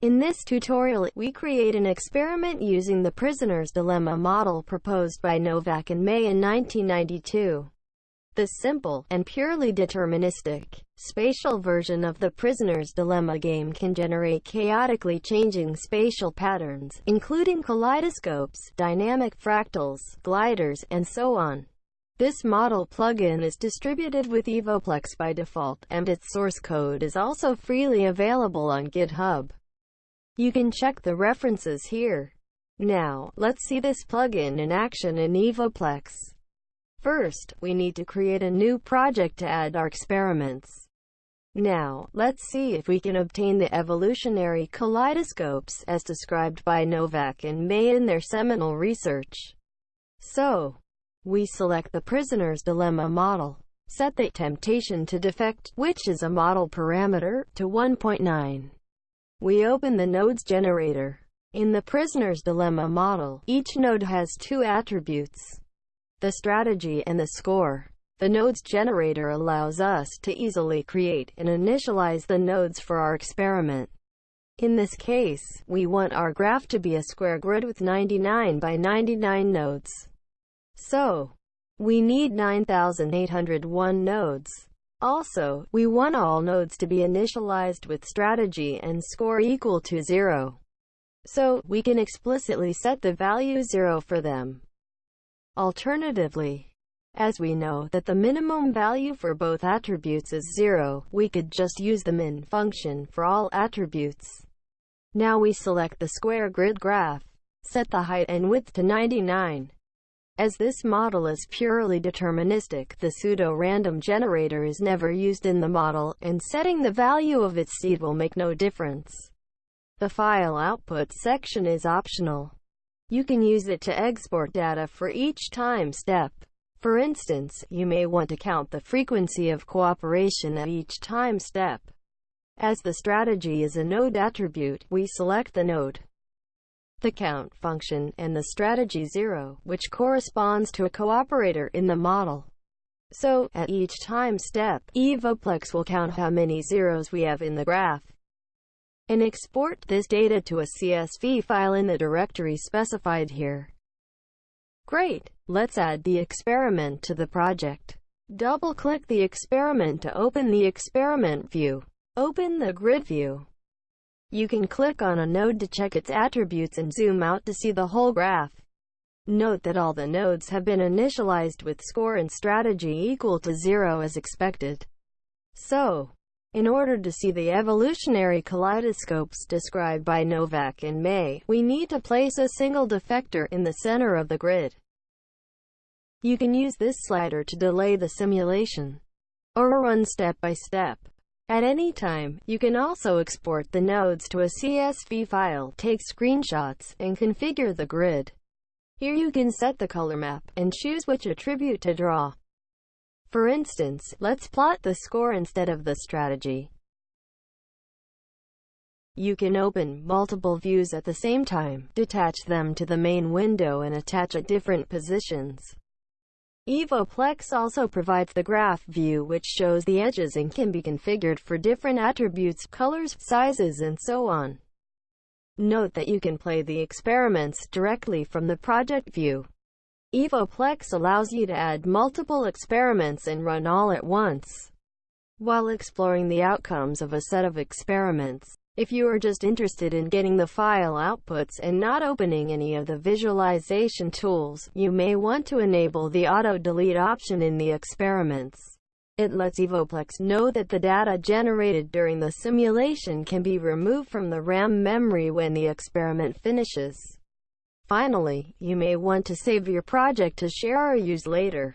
In this tutorial, we create an experiment using the prisoner's dilemma model proposed by Nowak and May in 1992. The simple, and purely deterministic, spatial version of the prisoner's dilemma game can generate chaotically changing spatial patterns, including kaleidoscopes, dynamic fractals, gliders, and so on. This model plugin is distributed with Evoplex by default, and its source code is also freely available on GitHub. You can check the references here. Now, let's see this plugin in action in Evoplex. First, we need to create a new project to add our experiments. Now, let's see if we can obtain the evolutionary kaleidoscopes as described by Nowak and May in their seminal research. So, we select the prisoner's dilemma model. Set the temptation to defect, which is a model parameter, to 1.9. We open the nodes generator. In the prisoner's dilemma model, each node has two attributes, the strategy and the score. The nodes generator allows us to easily create and initialize the nodes for our experiment. In this case, we want our graph to be a square grid with 99 by 99 nodes. So, we need 9,801 nodes. Also, we want all nodes to be initialized with strategy and score equal to 0. So, we can explicitly set the value 0 for them. Alternatively, as we know that the minimum value for both attributes is 0, we could just use the min function for all attributes. Now we select the square grid graph, set the height and width to 99, as this model is purely deterministic, the pseudo-random generator is never used in the model, and setting the value of its seed will make no difference. The file output section is optional. You can use it to export data for each time step. For instance, you may want to count the frequency of cooperation at each time step. As the strategy is a node attribute, we select the node the count function, and the strategy 0, which corresponds to a cooperator in the model. So, at each time step, Evoplex will count how many zeros we have in the graph and export this data to a CSV file in the directory specified here. Great! Let's add the experiment to the project. Double-click the experiment to open the experiment view. Open the grid view. You can click on a node to check its attributes and zoom out to see the whole graph. Note that all the nodes have been initialized with score and strategy equal to zero as expected. So, in order to see the evolutionary kaleidoscopes described by Nowak and May, we need to place a single defector in the center of the grid. You can use this slider to delay the simulation, or run step by step. At any time, you can also export the nodes to a CSV file, take screenshots, and configure the grid. Here you can set the color map, and choose which attribute to draw. For instance, let's plot the score instead of the strategy. You can open multiple views at the same time, detach them to the main window and attach at different positions. Evoplex also provides the graph view which shows the edges and can be configured for different attributes, colors, sizes and so on. Note that you can play the experiments directly from the project view. Evoplex allows you to add multiple experiments and run all at once, while exploring the outcomes of a set of experiments. If you are just interested in getting the file outputs and not opening any of the visualization tools, you may want to enable the auto-delete option in the experiments. It lets Evoplex know that the data generated during the simulation can be removed from the RAM memory when the experiment finishes. Finally, you may want to save your project to share or use later.